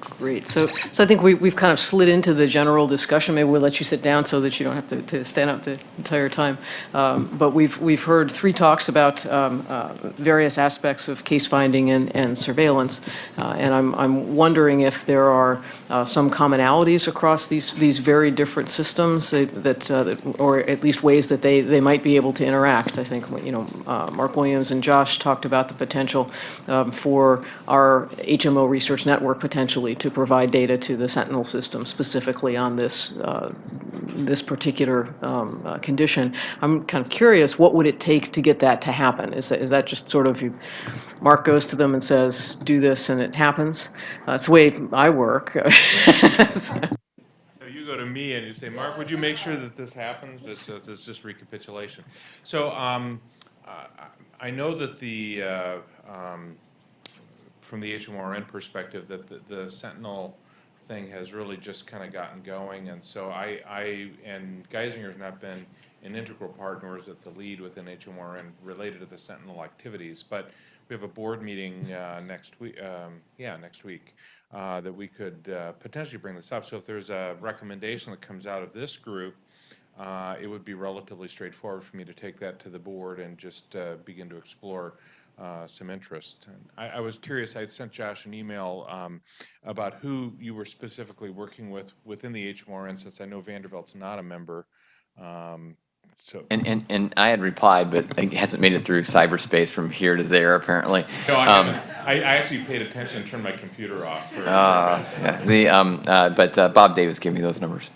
Great. So, so I think we, we've kind of slid into the general discussion. Maybe we'll let you sit down so that you don't have to, to stand up the entire time. Um, but we've, we've heard three talks about um, uh, various aspects of case finding and, and surveillance. Uh, and I'm, I'm wondering if there are uh, some commonalities across these, these very different systems that, that, uh, that, or at least ways that they, they might be able to interact. I think, you know, uh, Marc Williams and Josh talked about the potential um, for our HMO research network potentially to provide data to the Sentinel system specifically on this, uh, this particular um, uh, condition. I'm kind of curious, what would it take to get that to happen? Is that, is that just sort of, you, Marc goes to them and says, do this and it happens? Uh, That's the way I work. So you go to me and you say, Marc, would you make sure that this happens? This is, this is just recapitulation. So, um, uh, I know that the, uh, um, from the HMRN perspective, that the, the Sentinel thing has really just kind of gotten going. And so I, I, and Geisinger's not been an integral part, nor is it the lead within HMRN related to the Sentinel activities. But we have a board meeting, uh, next week, um, yeah, next week, uh, that we could, uh, potentially bring this up. So if there's a recommendation that comes out of this group, uh, it would be relatively straightforward for me to take that to the board and just, uh, begin to explore, uh, some interest. And I, I was curious, I had sent Josh an email, um, about who you were specifically working with within the HMRN, since I know Vanderbilt's not a member. Um, so. And, and, and I had replied, but it hasn't made it through cyberspace from here to there, apparently. No, I, Um. I, I actually paid attention and turned my computer off for. Uh, yeah, The, um, uh, but uh, Bob Davis gave me those numbers.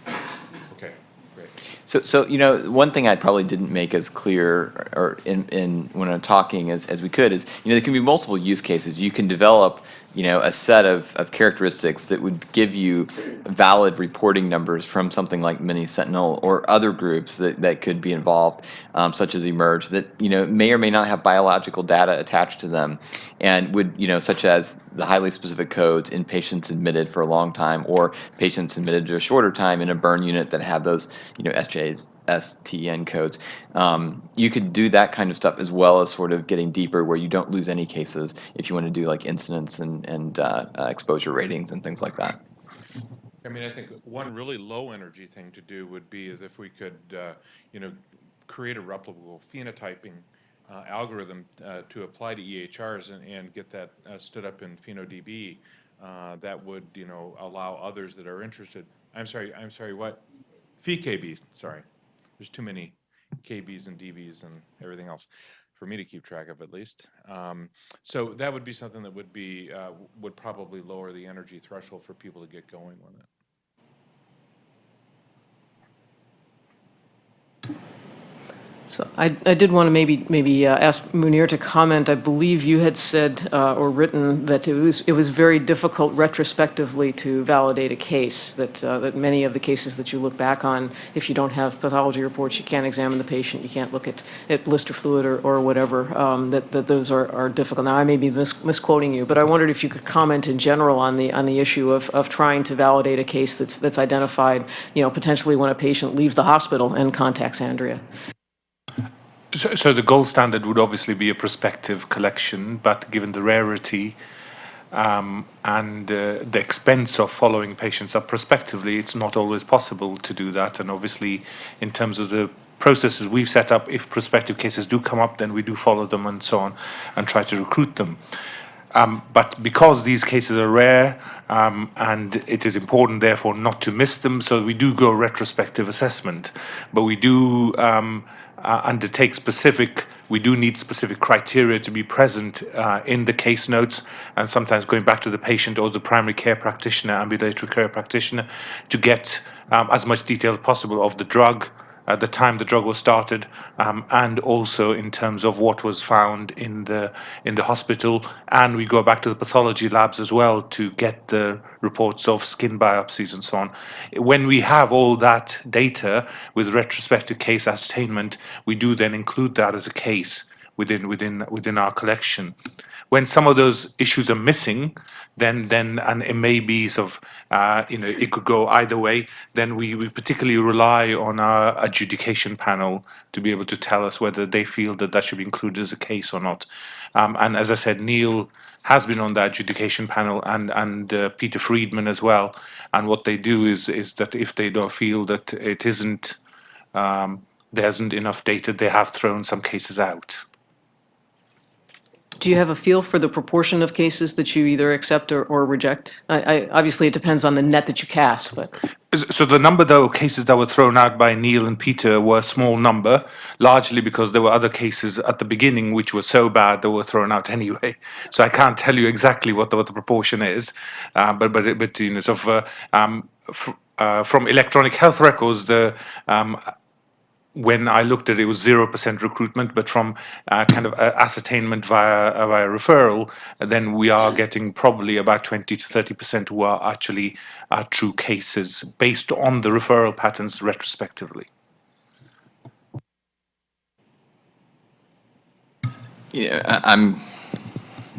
So, so, you know, one thing I probably didn't make as clear, or in, in, when I'm talking as, as we could, is, you know, there can be multiple use cases. You can develop, you know, a set of, of characteristics that would give you valid reporting numbers from something like Mini Sentinel or other groups that, that could be involved, um, such as eMERGE, that, you know, may or may not have biological data attached to them, and would, you know, such as the highly specific codes in patients admitted for a long time, or patients admitted to a shorter time in a burn unit that have those, you know, SJs, STN codes. Um, you could do that kind of stuff as well as sort of getting deeper where you don't lose any cases if you want to do like incidents and, and uh, uh, exposure ratings and things like that. I mean, I think one really low energy thing to do would be is if we could, uh, you know, create a replicable phenotyping uh, algorithm uh, to apply to EHRs and, and get that uh, stood up in PhenoDB. That would, you know, allow others that are interested. I'm sorry. I'm sorry. What? PheKBs. Sorry. There's too many KBs and DBs and everything else for me to keep track of at least. Um, so that would be something that would be uh, would probably lower the energy threshold for people to get going with it. So I, I did want to maybe, maybe uh, ask Munir to comment. I believe you had said uh, or written that it was, it was very difficult retrospectively to validate a case, that, uh, that many of the cases that you look back on, if you don't have pathology reports, you can't examine the patient, you can't look at, at blister fluid or, or whatever, um, that, that those are, are difficult. Now, I may be mis misquoting you, but I wondered if you could comment in general on the, on the issue of, of trying to validate a case that's, that's identified, you know, potentially when a patient leaves the hospital and contacts Andrea. So, so the gold standard would obviously be a prospective collection, but given the rarity um, and uh, the expense of following patients up prospectively, it's not always possible to do that. And obviously, in terms of the processes we've set up, if prospective cases do come up, then we do follow them and so on and try to recruit them. Um, but because these cases are rare um, and it is important therefore not to miss them, so we do go retrospective assessment, but we do um, uh, undertake specific, we do need specific criteria to be present uh, in the case notes and sometimes going back to the patient or the primary care practitioner, ambulatory care practitioner to get um, as much detail as possible of the drug, at the time the drug was started, um, and also in terms of what was found in the in the hospital. And we go back to the pathology labs as well to get the reports of skin biopsies and so on. When we have all that data with retrospective case ascertainment, we do then include that as a case within within within our collection. When some of those issues are missing, then then and it may be sort of uh, you know it could go either way. Then we, we particularly rely on our adjudication panel to be able to tell us whether they feel that that should be included as a case or not. Um, and as I said, Neil has been on the adjudication panel and and uh, Peter Friedmann as well. And what they do is is that if they don't feel that it isn't um, there isn't enough data, they have thrown some cases out. Do you have a feel for the proportion of cases that you either accept or, or reject? I, I, obviously, it depends on the net that you cast, but So the number though cases that were thrown out by Neil and Peter were a small number, largely because there were other cases at the beginning which were so bad they were thrown out anyway. So I can't tell you exactly what the, what the proportion is, uh, but but but you know, uh, um, uh, from electronic health records, the um, when I looked at it, it was zero percent recruitment, but from uh, kind of uh, ascertainment via uh, via referral, then we are getting probably about twenty to thirty percent who are actually uh, true cases based on the referral patterns retrospectively. Yeah, I'm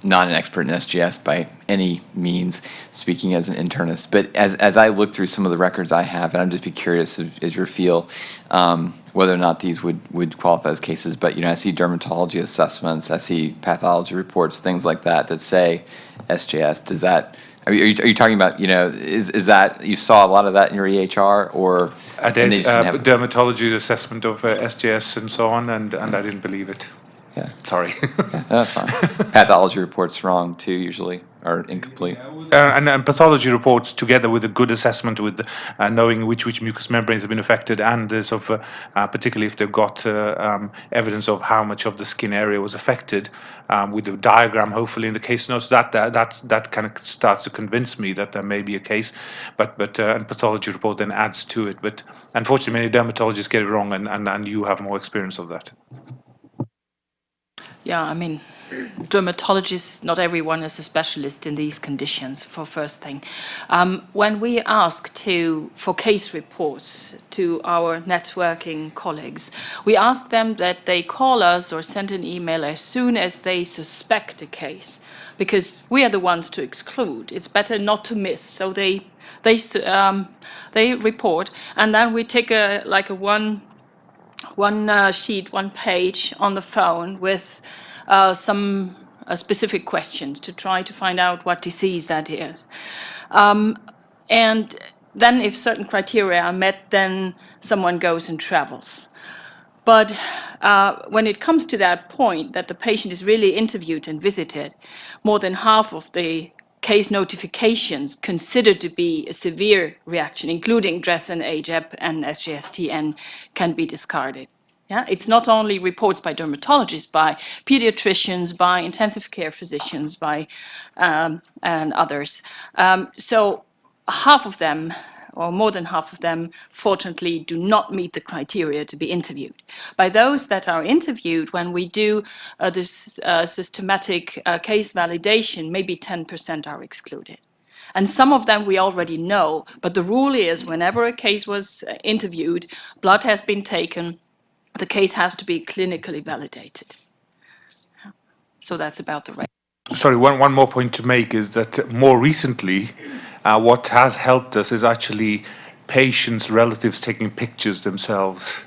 not an expert in SJS by any means, speaking as an internist. But as, as I look through some of the records I have, and I'm just be curious as, as your feel, um, whether or not these would, would qualify as cases. But, you know, I see dermatology assessments, I see pathology reports, things like that, that say SJS. Does that, are you, are you, are you talking about, you know, is, is that, you saw a lot of that in your EHR or? I did uh, dermatology assessment of uh, SJS and so on, and, and I didn't believe it. Yeah, Sorry. that's fine. Pathology reports wrong too, usually, or incomplete. Uh, and, and pathology reports together with a good assessment with uh, knowing which which mucous membranes have been affected and uh, sort of, uh, uh, particularly if they've got uh, um, evidence of how much of the skin area was affected um, with the diagram hopefully in the case notes that that that, that kind of starts to convince me that there may be a case but but uh, and pathology report then adds to it but unfortunately many dermatologists get it wrong and, and, and you have more experience of that Yeah, I mean, dermatologists, not everyone is a specialist in these conditions, for first thing. Um, when we ask to, for case reports to our networking colleagues, we ask them that they call us or send an email as soon as they suspect a case, because we are the ones to exclude. It's better not to miss. So they, they, um, they report, and then we take a, like a one one uh, sheet, one page on the phone with uh, some uh, specific questions to try to find out what disease that is. Um, and then if certain criteria are met, then someone goes and travels. But uh, when it comes to that point that the patient is really interviewed and visited, more than half of the case notifications considered to be a severe reaction, including DRESS and AGEP and SJSTN, can be discarded. Yeah, it's not only reports by dermatologists, by pediatricians, by intensive care physicians, by um, and others. Um, so half of them, or more than half of them, fortunately do not meet the criteria to be interviewed. By those that are interviewed, when we do uh, this uh, systematic uh, case validation, maybe 10% are excluded. And some of them we already know, but the rule is whenever a case was uh, interviewed, blood has been taken, the case has to be clinically validated. So that's about the rate. Sorry, one, one more point to make is that more recently, uh, what has helped us is actually patients' relatives taking pictures themselves.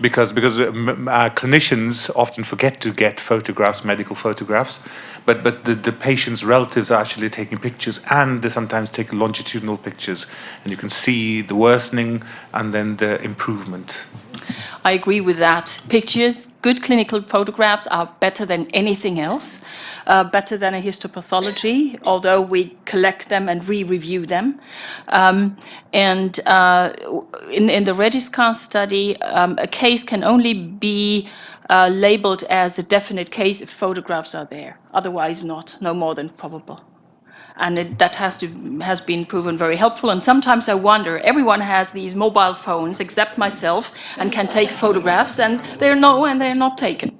Because, because uh, uh, clinicians often forget to get photographs, medical photographs, but, but the, the patient's relatives are actually taking pictures and they sometimes take longitudinal pictures. And you can see the worsening and then the improvement. I agree with that. Pictures, good clinical photographs are better than anything else, uh, better than a histopathology, although we collect them and re-review them. Um, and uh, in, in the RegiSCAR study, um, a case can only be uh, labeled as a definite case if photographs are there, otherwise not, no more than probable. And it, that has to has been proven very helpful. And sometimes I wonder, everyone has these mobile phones except myself and can take photographs, and they're no, and they're not taken.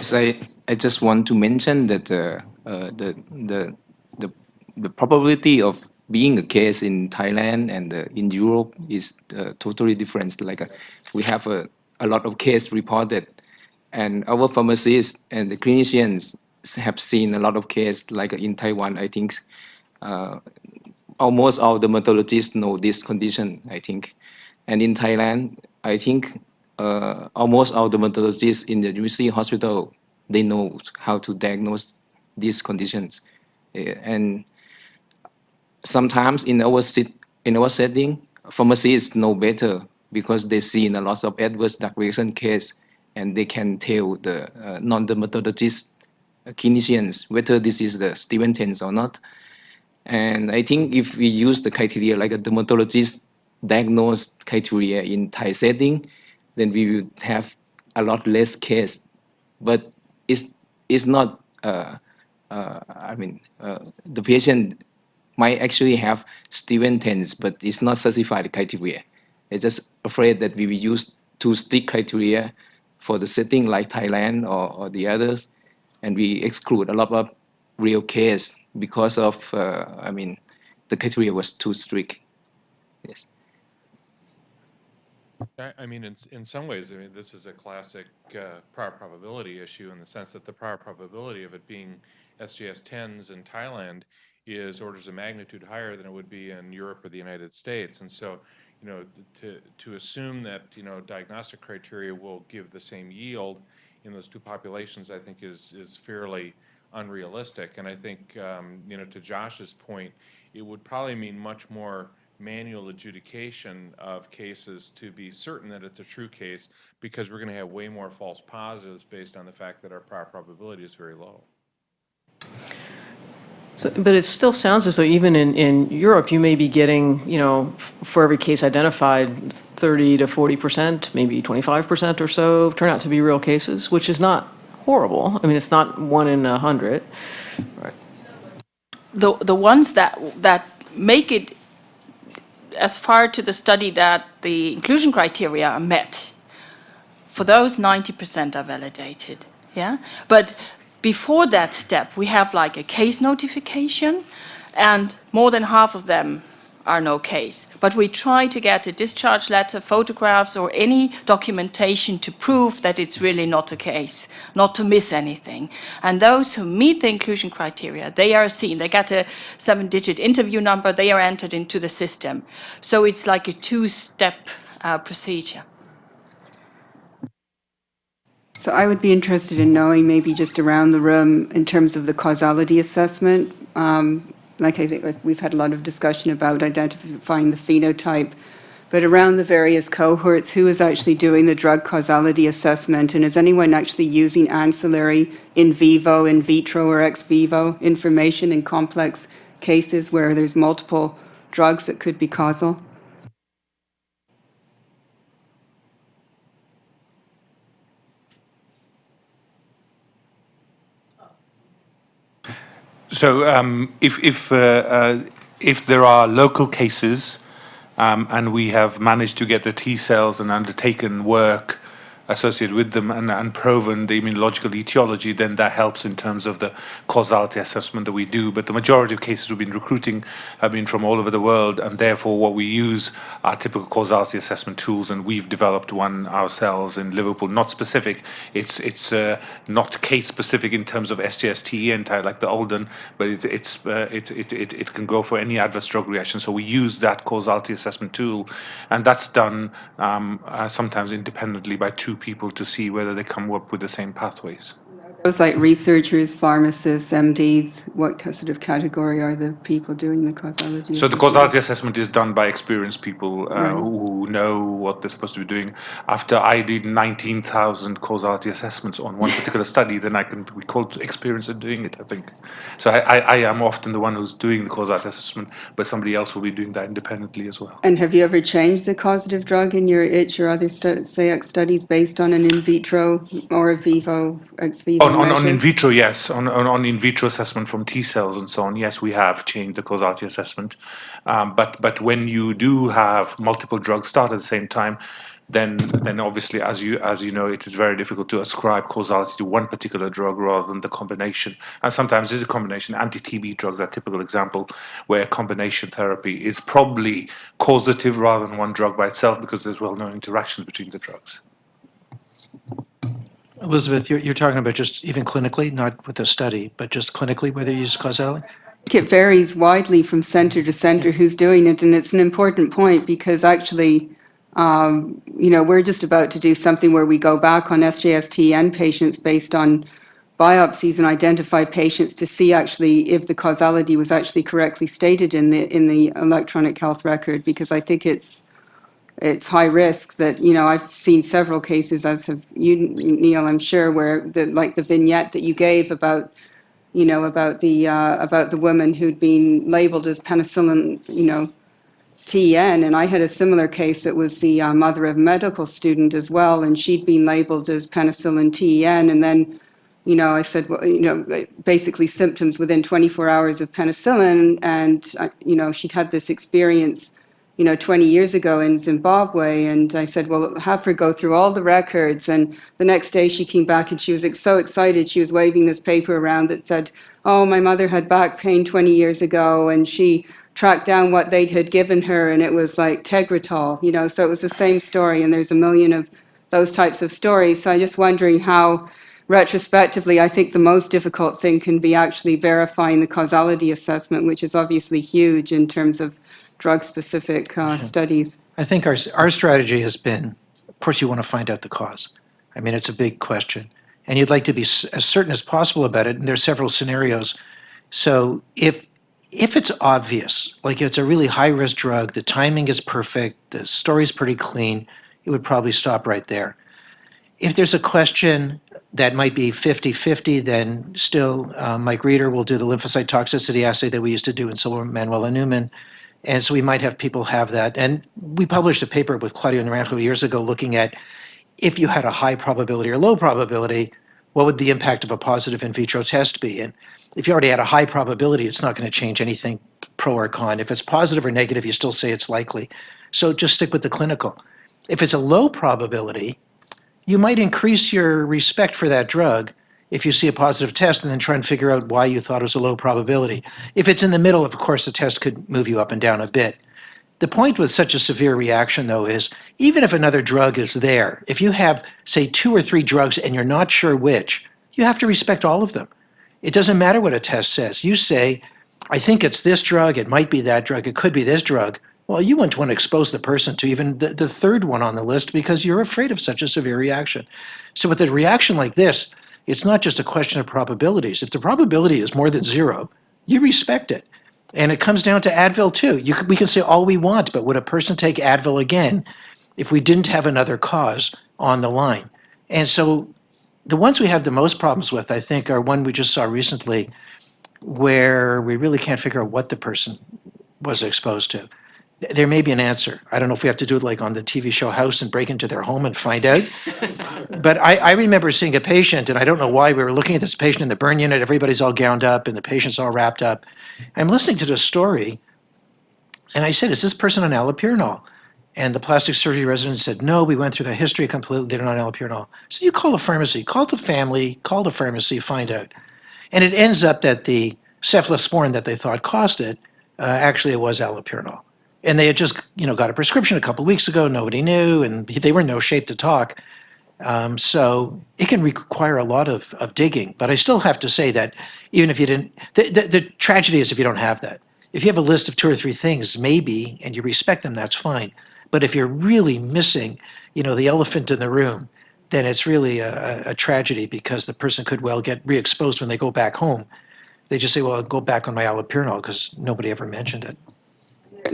So I, I just want to mention that uh, uh, the, the, the, the probability of being a case in Thailand and uh, in Europe is uh, totally different. Like uh, we have a, a lot of case reported and our pharmacists and the clinicians have seen a lot of cases like in Taiwan, I think uh, almost all the dermatologists know this condition, I think. And in Thailand, I think uh, almost all the dermatologists in the UC hospital, they know how to diagnose these conditions. And sometimes in our in our setting, pharmacists know better because they see a lot of adverse drug reaction case, and they can tell the uh, non-dermatologist clinicians whether this is the Stevens or not. And I think if we use the criteria like a dermatologist diagnosed criteria in Thai setting, then we will have a lot less case. But it's, it's not, uh, uh, I mean, uh, the patient might actually have Stevens, but it's not specified criteria. I'm just afraid that we will use too strict criteria for the setting like Thailand or, or the others, and we exclude a lot of real case because of, uh, I mean, the criteria was too strict. Yes. I, mean, in, in some ways, I mean, this is a classic uh, prior probability issue in the sense that the prior probability of it being SJS 10s in Thailand is orders of magnitude higher than it would be in Europe or the United States. And so, you know, to, to assume that, you know, diagnostic criteria will give the same yield in those two populations, I think is, is fairly unrealistic. And I think, um, you know, to Josh's point, it would probably mean much more manual adjudication of cases to be certain that it's a true case because we're going to have way more false positives based on the fact that our prior probability is very low. So, but it still sounds as though even in, in Europe, you may be getting, you know, f- for every case identified, 30 to 40%, maybe 25% or so turn out to be real cases, which is not horrible. I mean, it's not one in a hundred. Right. The, the ones that, that make it as far to the study that the inclusion criteria are met, for those 90% are validated, yeah? But before that step, we have like a case notification, and more than half of them are no case. But we try to get a discharge letter, photographs, or any documentation to prove that it's really not a case, not to miss anything. And those who meet the inclusion criteria, they are seen. They get a seven-digit interview number, they are entered into the system. So it's like a two-step uh, procedure. So I would be interested in knowing, maybe just around the room, in terms of the causality assessment. Um, Like I think we've had a lot of discussion about identifying the phenotype, but around the various cohorts, who is actually doing the drug causality assessment? And is anyone actually using ancillary in vivo, in vitro, or ex vivo information in complex cases where there's multiple drugs that could be causal? So um, if if uh, uh, if there are local cases, um, and we have managed to get the T cells and undertaken work associated with them and, and proven the immunological etiology, then that helps in terms of the causality assessment that we do. But the majority of cases we've been recruiting have been from all over the world, and therefore what we use are typical causality assessment tools, and we've developed one ourselves in Liverpool. Not specific, it's it's uh, not case specific in terms of SGSTE anti like the ALDEN, but it, it's uh, it, it, it it can go for any adverse drug reaction. So we use that causality assessment tool, and that's done um, uh, sometimes independently by two people to see whether they come up with the same pathways. Those like researchers, pharmacists, MDs, what sort of category are the people doing the causality? So the causality assessment is done by experienced people uh, Right. who know what they're supposed to be doing. After I did 19,000 causality assessments on one particular study, then I can be called experienced at doing it, I think. So I, I, I am often the one who's doing the causality assessment, but somebody else will be doing that independently as well. And have you ever changed the causative drug in your itch or other stu- studies based on an in vitro or a vivo, ex vivo On, on, on in vitro, yes. On, on, on in vitro assessment from T cells and so on, yes, we have changed the causality assessment. Um, but, but when you do have multiple drugs start at the same time, then, then obviously, as you, as you know, it is very difficult to ascribe causality to one particular drug rather than the combination. And sometimes it's a combination. Anti-TB drugs are a typical example where combination therapy is probably causative rather than one drug by itself because there's well-known interactions between the drugs. Elizabeth, you're, you're talking about just even clinically, not with a study, but just clinically, whether you use causality? It varies widely from center to center who's doing it, and it's an important point because actually, um, you know, we're just about to do something where we go back on SJSTN patients based on biopsies and identify patients to see actually if the causality was actually correctly stated in the in the electronic health record because I think it's it's high risk that you know I've seen several cases as have you Neil I'm sure where the like the vignette that you gave about you know about the uh, about the woman who'd been labeled as penicillin you know TN, and I had a similar case that was the uh, mother of a medical student as well, and she'd been labeled as penicillin TN, and then, you know, I said, well, you know, basically symptoms within 24 hours of penicillin, and, uh, you know, she'd had this experience, you know, 20 years ago in Zimbabwe, and I said, well, have her go through all the records, and the next day she came back and she was so excited, she was waving this paper around that said, oh, my mother had back pain 20 years ago, and she tracked down what they had given her, and it was like Tegretol, you know, so it was the same story, and there's a million of those types of stories. So I'm just wondering how, retrospectively, I think the most difficult thing can be actually verifying the causality assessment, which is obviously huge in terms of drug-specific uh, studies. I think our, our strategy has been, of course, you want to find out the cause. I mean, it's a big question. And you'd like to be s- as certain as possible about it, and there are several scenarios. So if if it's obvious, like if it's a really high risk drug, the timing is perfect, the story's pretty clean, it would probably stop right there. If there's a question that might be 50 50, then still uh, Mike Rieder will do the lymphocyte toxicity assay that we used to do in Silver Manuela Newman. And so we might have people have that. And we published a paper with Claudio Naranjo years ago looking at if you had a high probability or low probability, what would the impact of a positive in vitro test be? And if you already had a high probability, it's not going to change anything pro or con. If it's positive or negative, you still say it's likely. So just stick with the clinical. If it's a low probability, you might increase your respect for that drug if you see a positive test and then try and figure out why you thought it was a low probability. If it's in the middle, of course, the test could move you up and down a bit. The point with such a severe reaction, though, is even if another drug is there, if you have, say, two or three drugs and you're not sure which, you have to respect all of them. It doesn't matter what a test says. You say, I think it's this drug, it might be that drug, it could be this drug. Well, you wouldn't want to expose the person to even the, the third one on the list because you're afraid of such a severe reaction. So, with a reaction like this, it's not just a question of probabilities. If the probability is more than zero, you respect it. And it comes down to Advil too. You can, we can say all we want, but would a person take Advil again if we didn't have another cause on the line? And so the ones we have the most problems with, I think, are one we just saw recently where we really can't figure out what the person was exposed to. There may be an answer. I don't know if we have to do it like on the TV show House and break into their home and find out. but I, I remember seeing a patient, and I don't know why we were looking at this patient in the burn unit. Everybody's all gowned up, and the patient's all wrapped up. I'm listening to the story, and I said, "Is this person on allopurinol?" And the plastic surgery resident said, "No, we went through the history completely. They're not on allopurinol." So you call the pharmacy, call the family, call the pharmacy, find out. And it ends up that the cephalosporin that they thought caused it, uh, actually it was allopurinol. And they had just, you know, got a prescription a couple weeks ago. Nobody knew, and they were in no shape to talk. Um, so it can require a lot of, of digging. But I still have to say that even if you didn't, the, the, the tragedy is if you don't have that. If you have a list of two or three things, maybe, and you respect them, that's fine. But if you're really missing, you know, the elephant in the room, then it's really a, a tragedy because the person could well get re-exposed when they go back home. They just say, well, I'll go back on my allopurinol because nobody ever mentioned it.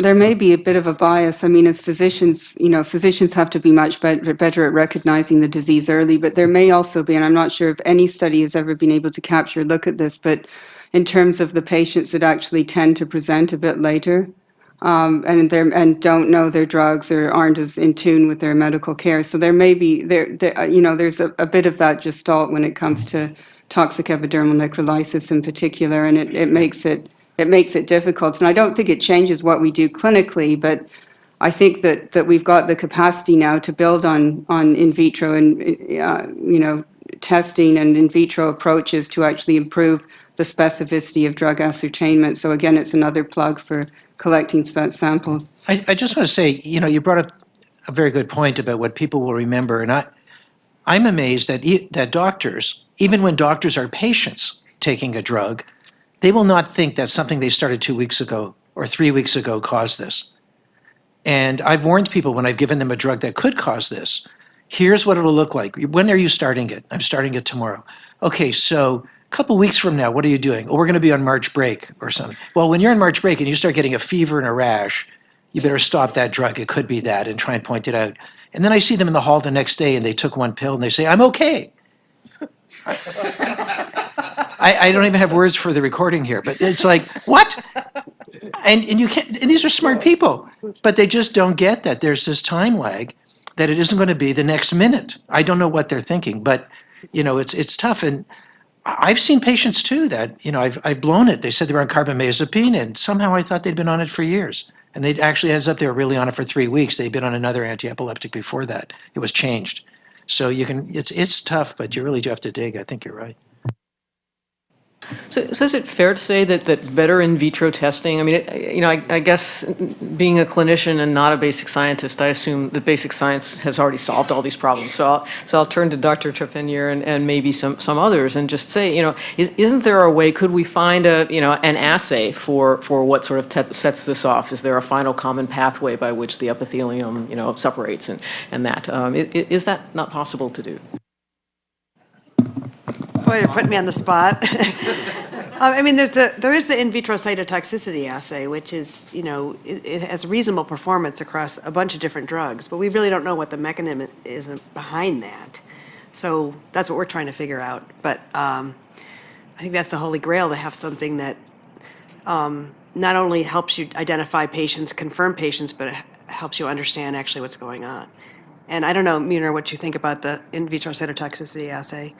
There may be a bit of a bias. I mean, as physicians, you know, physicians have to be much better, better at recognizing the disease early, but there may also be, and I'm not sure if any study has ever been able to capture look at this, but in terms of the patients that actually tend to present a bit later, um, and and don't know their drugs or aren't as in tune with their medical care. So there may be there, there uh, you know, there's a, a bit of that gestalt when it comes to toxic epidermal necrolysis in particular, and it, it makes it it makes it difficult. And I don't think it changes what we do clinically, but I think that that we've got the capacity now to build on on in vitro and uh, you know testing and in vitro approaches to actually improve the specificity of drug ascertainment. So again, it's another plug for collecting samples. I, I just want to say, you know, you brought up a very good point about what people will remember, and I, I'm amazed that that doctors, even when doctors are patients taking a drug, they will not think that something they started two weeks ago or three weeks ago caused this. And I've warned people when I've given them a drug that could cause this, Here's what it'll look like. When are you starting it? I'm starting it tomorrow. Okay, so a couple weeks from now, what are you doing? Oh, we're going to be on March break or something. Well, when you're on March break and you start getting a fever and a rash, you better stop that drug. It could be that and try and point it out. And then I see them in the hall the next day and they took one pill and they say, I'm okay. I, I don't even have words for the recording here, but it's like, what? And, and you can't, and these are smart people, but they just don't get that there's this time lag that it isn't going to be the next minute. I don't know what they're thinking, but, you know, it's, it's tough. And I've seen patients too that, you know, I've, I've blown it. They said they were on carbamazepine and somehow I thought they'd been on it for years. And they actually ends up they were really on it for three weeks. They'd been on another anti-epileptic before that. It was changed. So you can, it's, it's tough, but you really do have to dig. I think you're right. So, so is it fair to say that, that better in vitro testing, I mean, it- you know, I, I guess being a clinician and not a basic scientist, I assume that basic science has already solved all these problems. So I'll, so I'll turn to Dr. Trepanier and, and maybe some, some others and just say, you know, is, isn't there a way, could we find a, you know, an assay for, for what sort of sets this off? Is there a final common pathway by which the epithelium, you know, separates and, and that? Um, that not possible to do? Boy, you're putting me on the spot. Um, I mean, there's the, there is the in vitro cytotoxicity assay, which is, you know, it, it has reasonable performance across a bunch of different drugs, but we really don't know what the mechanism is behind that. So that's what we're trying to figure out. But um, I think that's the holy grail, to have something that um, not only helps you identify patients, confirm patients, but helps you understand actually what's going on. And I don't know, Munir, what you think about the in vitro cytotoxicity assay?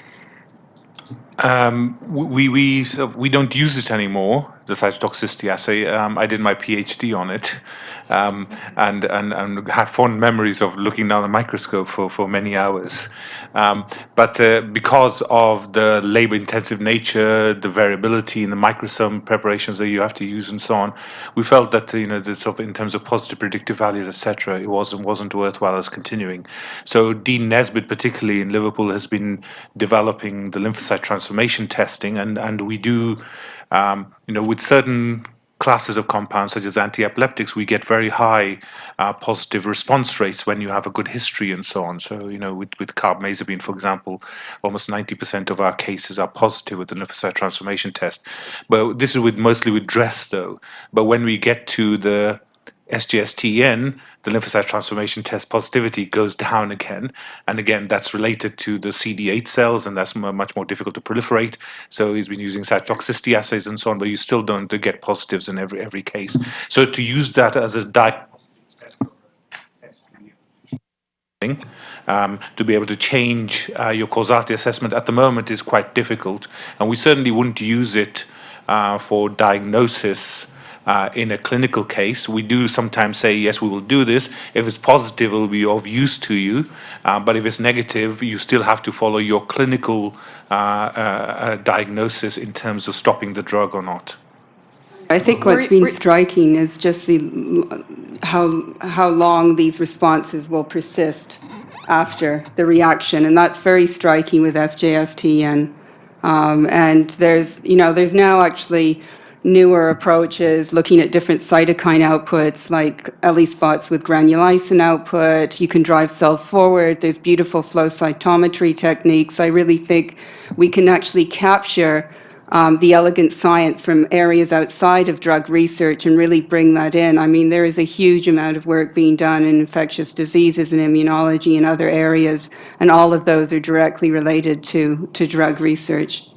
Um, we we we don't use it anymore. The cytotoxicity assay. Um, I did my PhD on it, um, and and and have fond memories of looking down the microscope for for many hours. Um, but uh, because of the labor-intensive nature, the variability in the microsome preparations that you have to use, and so on, we felt that you know, the sort of in terms of positive predictive values, etc., it wasn't wasn't worthwhile as continuing. So Dean Naisbitt, particularly in Liverpool, has been developing the lymphocyte transformation testing, and and we do, um, you know, with certain classes of compounds such as anti-epileptics, we get very high uh, positive response rates when you have a good history and so on. So, you know, with, with carbamazepine, for example, almost 90% of our cases are positive with the lymphocyte transformation test. But this is with mostly with DRESS though. But when we get to the SJSTN, the lymphocyte transformation test positivity goes down again. And again, that's related to the CD8 cells, and that's much more difficult to proliferate. So he's been using cytotoxicity assays and so on, but you still don't get positives in every every case. So to use that as a di- um, to be able to change uh, your causality assessment at the moment is quite difficult, and we certainly wouldn't use it uh, for diagnosis uh, in a clinical case. We do sometimes say, yes, we will do this. If it's positive, it will be of use to you, uh, but if it's negative, you still have to follow your clinical uh, uh, uh, diagnosis in terms of stopping the drug or not. I think what's been Re- re- striking is just the, how, how long these responses will persist after the reaction, and that's very striking with SJSTN. Um, and there's, you know, there's now actually newer approaches looking at different cytokine outputs, like ELISpots with granulysin output. You can drive cells forward. There's beautiful flow cytometry techniques. I really think we can actually capture um, the elegant science from areas outside of drug research and really bring that in. I mean, there is a huge amount of work being done in infectious diseases and immunology and other areas, and all of those are directly related to, to drug research.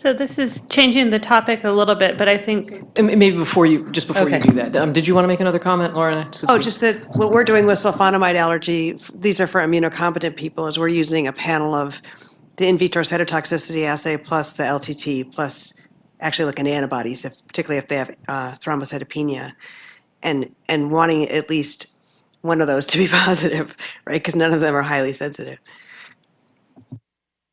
So this is changing the topic a little bit, but I think, And Maybe before you, just before you Okay. do that, um, did you want to make another comment, Laura? since Oh, we- just that what we're doing with sulfonamide allergy, f- these are for immunocompetent people, is we're using a panel of the in vitro cytotoxicity assay plus the LTT plus actually looking at antibodies, if, particularly if they have uh, thrombocytopenia, and and wanting at least one of those to be positive, right? Because none of them are highly sensitive.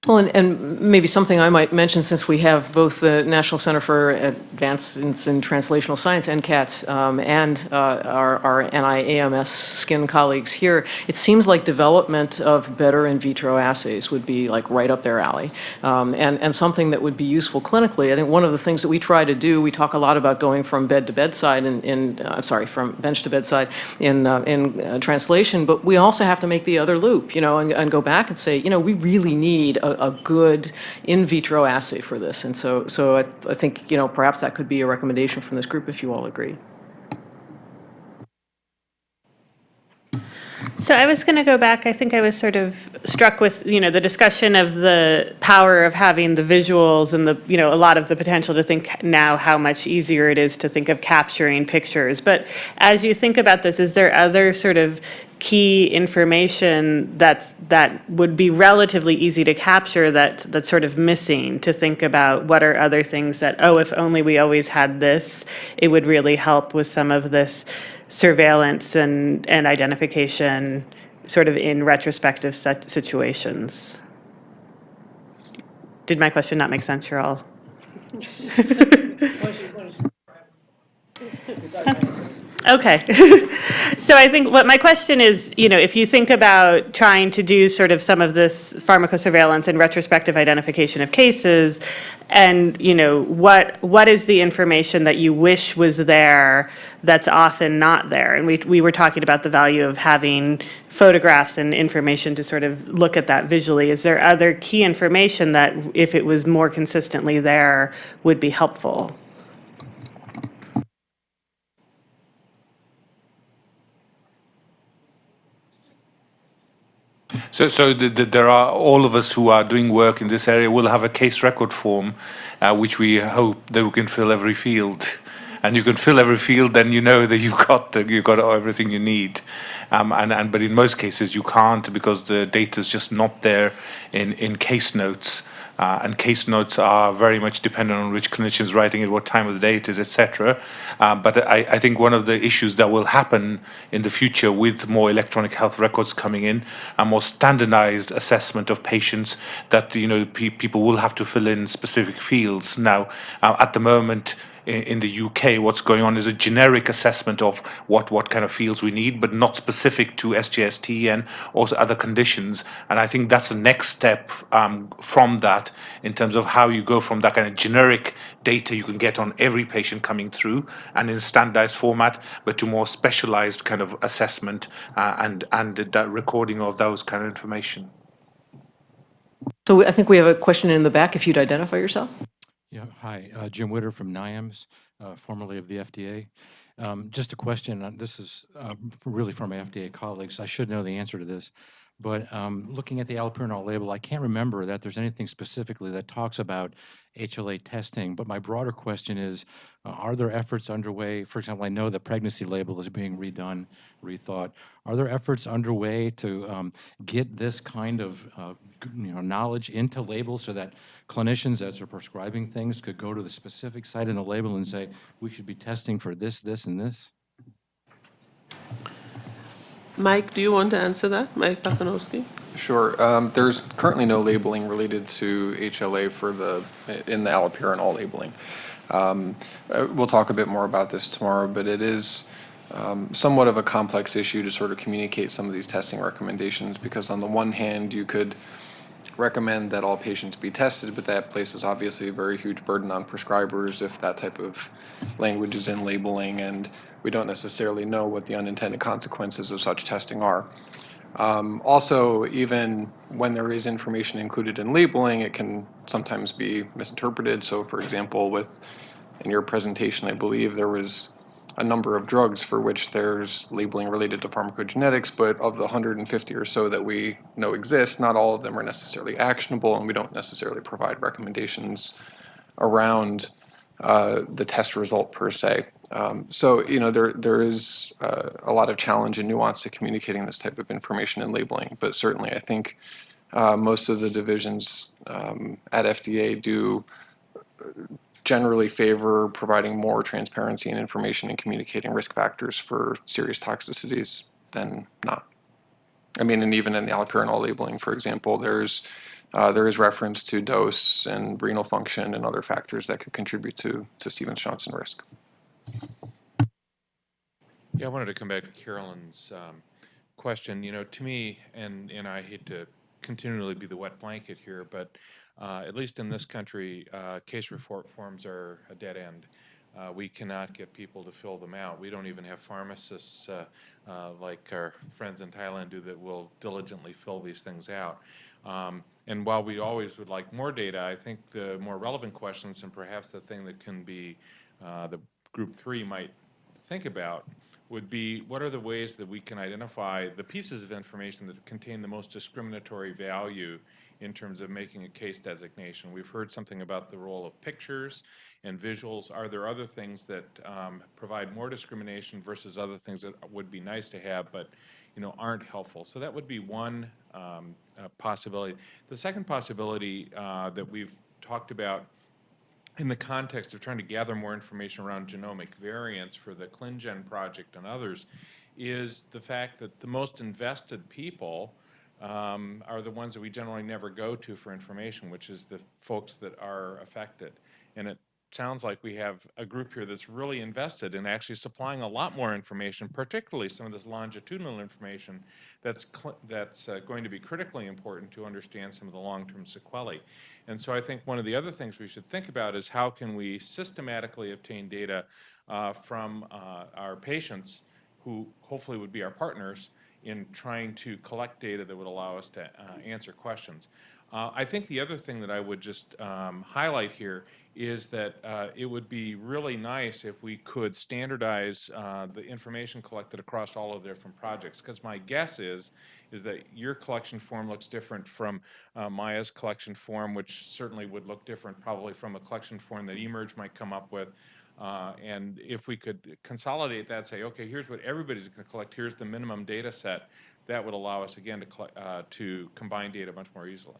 Well, and, and maybe something I might mention, since we have both the National Center for Advancements in Translational Science, NCATS, um, and uh, our, our NIAMS skin colleagues here, it seems like development of better in vitro assays would be like right up their alley, um, and, and something that would be useful clinically. I think one of the things that we try to do, we talk a lot about going from bed to bedside in, in uh, sorry, from bench to bedside in, uh, in uh, translation, but we also have to make the other loop, you know, and, and go back and say, you know, we really need a, a good in vitro assay for this. And so, so I, I think, you know, perhaps that could be a recommendation from this group if you all agree. So I was going to go back. I think I was sort of struck with, you know, the discussion of the power of having the visuals and the, you know, a lot of the potential to think now how much easier it is to think of capturing pictures. But as you think about this, is there other sort of key information that that would be relatively easy to capture that that's sort of missing to think about what are other things that oh if only we always had this it would really help with some of this surveillance and and identification sort of in retrospective situations. Did my question not make sense you're all Okay. so I think what my question is, you know, if you think about trying to do sort of some of this pharmacosurveillance and retrospective identification of cases, and you know, what what is the information that you wish was there that's often not there? And we we were talking about the value of having photographs and information to sort of look at that visually. Is there other key information that, if it was more consistently there, would be helpful? So, so the, the, there are all of us who are doing work in this area will have a case record form, uh, which we hope that we can fill every field. And you can fill every field, then you know that you've got the, you've got everything you need. Um, and, and but in most cases you can't because the data is just not there in, in case notes. Uh, and case notes are very much dependent on which clinician is writing it, what time of the day it is, etc. Uh, but I, I, think one of the issues that will happen in the future with more electronic health records coming in, a more standardized assessment of patients that you know pe people will have to fill in specific fields. Now, uh, at the moment, in the UK, what's going on is a generic assessment of what, what kind of fields we need, but not specific to SGST and also other conditions. And I think that's the next step um, from that in terms of how you go from that kind of generic data you can get on every patient coming through and in standardized format, but to more specialized kind of assessment uh, and, and the recording of those kind of information. So I think we have a question in the back, if you'd identify yourself. Yeah, hi, uh, Jim Witter from NIAMS, uh, formerly of the FDA. Um, just a question, uh, this is uh, really for my FDA colleagues. I should know the answer to this, but um, looking at the allopurinol label, I can't remember that there's anything specifically that talks about HLA testing, but my broader question is, uh, are there efforts underway? For example, I know the pregnancy label is being redone, rethought. Are there efforts underway to um, get this kind of uh, you know, knowledge into labels so that clinicians as they're prescribing things could go to the specific site in the label and say, we should be testing for this, this, and this? Mike, do you want to answer that? Mike Pacanowski? Sure. Um, there's currently no labeling related to HLA for the in the allopurinol labeling. Um, uh, we'll talk a bit more about this tomorrow, but it is um, somewhat of a complex issue to sort of communicate some of these testing recommendations because on the one hand you could recommend that all patients be tested, but that places obviously a very huge burden on prescribers if that type of language is in labeling and we don't necessarily know what the unintended consequences of such testing are. Um, also, even when there is information included in labeling, it can sometimes be misinterpreted. So for example, with in your presentation, I believe there was a number of drugs for which there's labeling related to pharmacogenetics, but of the 150 or so that we know exist, not all of them are necessarily actionable, and we don't necessarily provide recommendations around uh, the test result per se. Um, so, you know, there there is uh, a lot of challenge and nuance to communicating this type of information and labeling, but certainly I think uh, most of the divisions um, at FDA do generally favor providing more transparency and information and communicating risk factors for serious toxicities than not. I mean, and even in the allopurinol labeling, for example, there's uh, there is reference to dose and renal function and other factors that could contribute to to Stevens-Johnson risk. Yeah, I wanted to come back to Carolyn's um, question. You know, to me, and, and I hate to continually be the wet blanket here, but uh, at least in this country, uh, case report forms are a dead end. Uh, we cannot get people to fill them out. We don't even have pharmacists uh, uh, like our friends in Thailand do that will diligently fill these things out. Um, and while we always would like more data, I think the more relevant questions and perhaps the thing that can be uh, the group three might think about would be what are the ways that we can identify the pieces of information that contain the most discriminatory value in terms of making a case designation. We've heard something about the role of pictures and visuals. Are there other things that um, provide more discrimination versus other things that would be nice to have but you know aren't helpful? So that would be one um, uh, possibility. The second possibility uh, that we've talked about in the context of trying to gather more information around genomic variants for the ClinGen project and others, is the fact that the most invested people um, are the ones that we generally never go to for information, which is the folks that are affected. And it sounds like we have a group here that's really invested in actually supplying a lot more information, particularly some of this longitudinal information that's, that's uh, going to be critically important to understand some of the long-term sequelae. And so I think one of the other things we should think about is how can we systematically obtain data uh, from uh, our patients who hopefully would be our partners in trying to collect data that would allow us to uh, answer questions. Uh, I think the other thing that I would just um, highlight here is that uh, it would be really nice if we could standardize uh, the information collected across all of the different projects. Because my guess is, is that your collection form looks different from uh, Maya's collection form, which certainly would look different probably from a collection form that eMERGE might come up with. Uh, and if we could consolidate that, say, okay, here's what everybody's going to collect, here's the minimum data set, that would allow us again to, uh, to combine data much more easily.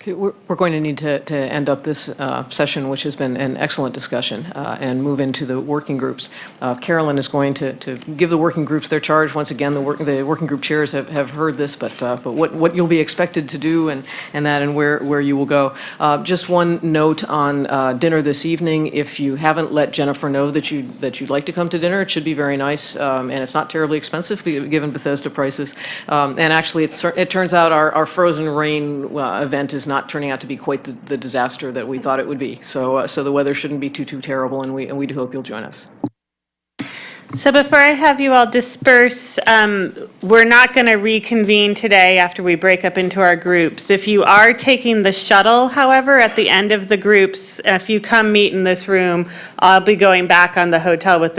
Okay, we're, we're going to need to, to end up this uh, session, which has been an excellent discussion, uh, and move into the working groups. Uh, Carolyn is going to, to give the working groups their charge. Once again, the, work, the working group chairs have, have heard this, but, uh, but what, what you'll be expected to do and, and that and where, where you will go. Uh, just one note on uh, dinner this evening. If you haven't let Jennifer know that, you, that you'd like to come to dinner, it should be very nice, um, and it's not terribly expensive given Bethesda prices. Um, and actually, it turns out our, our Frozen Rain event is not turning out to be quite the, the disaster that we thought it would be. So, uh, so the weather shouldn't be too, too terrible, and we, and we do hope you'll join us. So before I have you all disperse, um, we're not going to reconvene today after we break up into our groups. If you are taking the shuttle, however, at the end of the groups, if you come meet in this room, I'll be going back on the hotel with